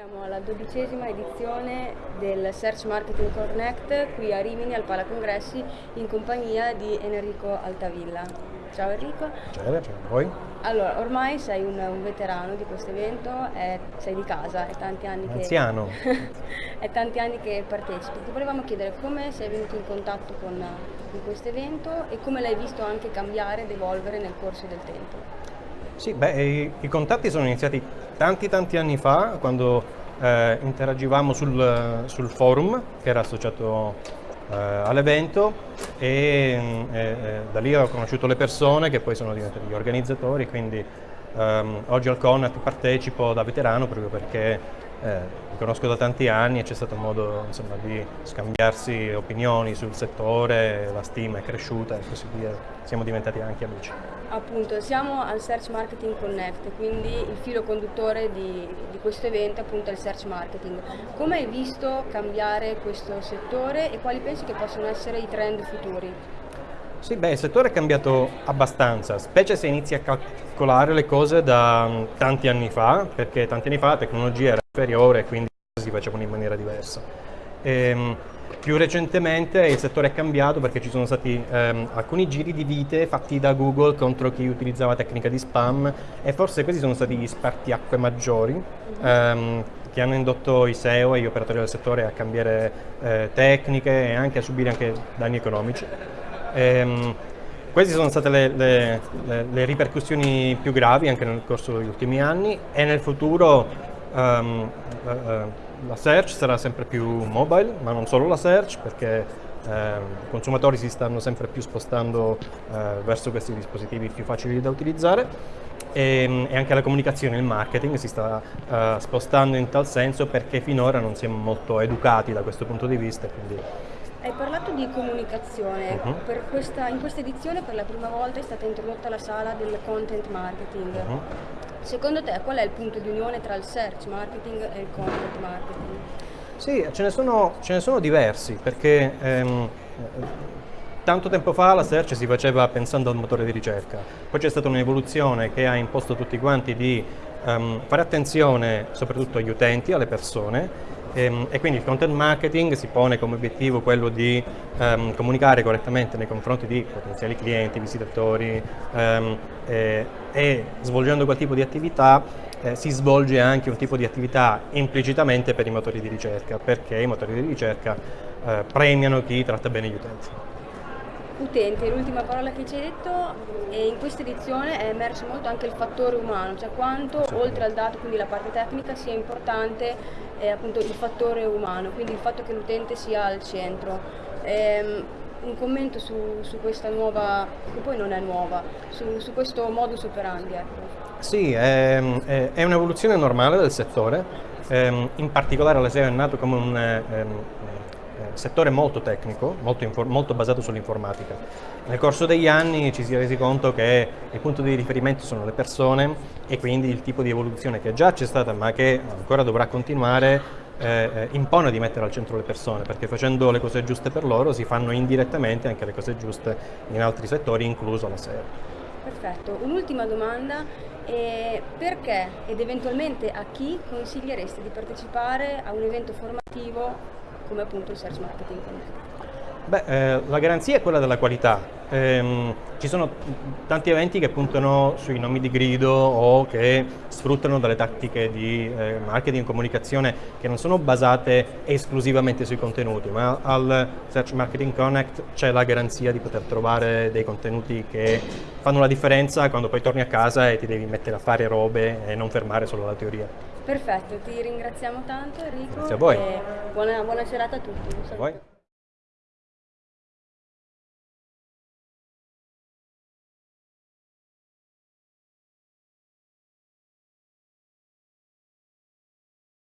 Siamo alla dodicesima edizione del Search Marketing Connect qui a Rimini al Pala Congressi in compagnia di Enrico Altavilla. Ciao Enrico. Ciao, ciao a voi. Allora, ormai sei un, un veterano di questo evento, è, sei di casa, è tanti anni che... Anziano. è tanti anni che partecipi. Ti volevamo chiedere come sei venuto in contatto con, con questo evento e come l'hai visto anche cambiare ed evolvere nel corso del tempo. Sì, beh, i, i, contatti sono iniziati tanti tanti anni fa, quando eh, interagivamo sul, sul, forum che era associato eh, all'evento e eh, da lì ho conosciuto le persone che poi sono diventati gli organizzatori, quindi ehm, oggi al Connect partecipo da veterano proprio perché eh, li conosco da tanti anni e c'è stato modo insomma, di scambiarsi opinioni sul settore, la stima è cresciuta e così via, siamo diventati anche amici. Appunto, siamo al Search Marketing Connect, quindi il filo conduttore di, di questo evento appunto è il Search Marketing. Come hai visto cambiare questo settore e quali pensi che possono essere i trend futuri? Sì, beh, il settore è cambiato abbastanza, specie se inizi a calcolare le cose da mm, tanti anni fa, perché tanti anni fa la tecnologia era inferiore e quindi si facevano in maniera diversa. E, ehm, più recentemente il settore è cambiato perché ci sono stati ehm, alcuni giri di vite fatti da Google contro chi utilizzava tecnica di spam e forse questi sono stati gli spartiacque maggiori ehm, che hanno indotto i SEO e gli operatori del settore a cambiare eh, tecniche e anche a subire anche danni economici. Ehm, queste sono state le, le, le, le, ripercussioni più gravi anche nel corso degli ultimi anni e nel futuro um, la search sarà sempre più mobile, ma non solo la search, perché eh, i consumatori si stanno sempre più spostando eh, verso questi dispositivi più facili da utilizzare e, e, anche la comunicazione, il marketing si sta eh, spostando in tal senso perché finora non siamo molto educati da questo punto di vista. Quindi... Hai parlato di comunicazione, uh -huh. questa, in questa edizione per la prima volta è stata introdotta la sala del content marketing. Uh -huh. Secondo te qual è il punto di unione tra il search marketing e il content marketing? Sì, ce ne sono, ce ne sono diversi perché ehm, tanto tempo fa la search si faceva pensando al motore di ricerca, poi c'è stata un'evoluzione che ha imposto a tutti quanti di um, fare attenzione soprattutto agli utenti, alle persone e, ehm, e, quindi il content marketing si pone come obiettivo quello di um, comunicare correttamente nei confronti di potenziali clienti, visitatori um, e, e, svolgendo quel tipo di attività eh, si svolge anche un tipo di attività implicitamente per i motori di ricerca perché i motori di ricerca eh, premiano chi tratta bene gli utenti. Utenti, l'ultima parola che ci hai detto, e in questa edizione è emerso molto anche il fattore umano, cioè quanto oltre al dato, quindi la parte tecnica, sia importante eh, appunto il fattore umano, quindi il fatto che l'utente sia al centro. Ehm, un commento su, su, questa nuova, che poi non è nuova, su, su questo modus operandi. Ecco. Sì, è, è, è un'evoluzione normale del settore, ehm, in particolare la SEO è nato come un, ehm, settore molto tecnico, molto, molto basato sull'informatica. Nel corso degli anni ci si è resi conto che il punto di riferimento sono le persone e quindi il tipo di evoluzione che già c'è stata ma che ancora dovrà continuare eh, impone di mettere al centro le persone perché facendo le cose giuste per loro si fanno indirettamente anche le cose giuste in altri settori, incluso la SEO. Perfetto, un'ultima domanda, eh, perché ed eventualmente a chi consigliereste di partecipare a un evento formativo come appunto il Search Marketing Connect? Beh, eh, la garanzia è quella della qualità. Eh, ci sono tanti eventi che puntano sui nomi di grido o che sfruttano delle tattiche di eh, marketing e comunicazione che non sono basate esclusivamente sui contenuti, ma al Search Marketing Connect c'è la garanzia di poter trovare dei contenuti che fanno la differenza quando poi torni a casa e ti devi mettere a fare robe e non fermare solo la teoria. Perfetto, ti ringraziamo tanto Enrico Grazie a voi. buona, buona serata a tutti.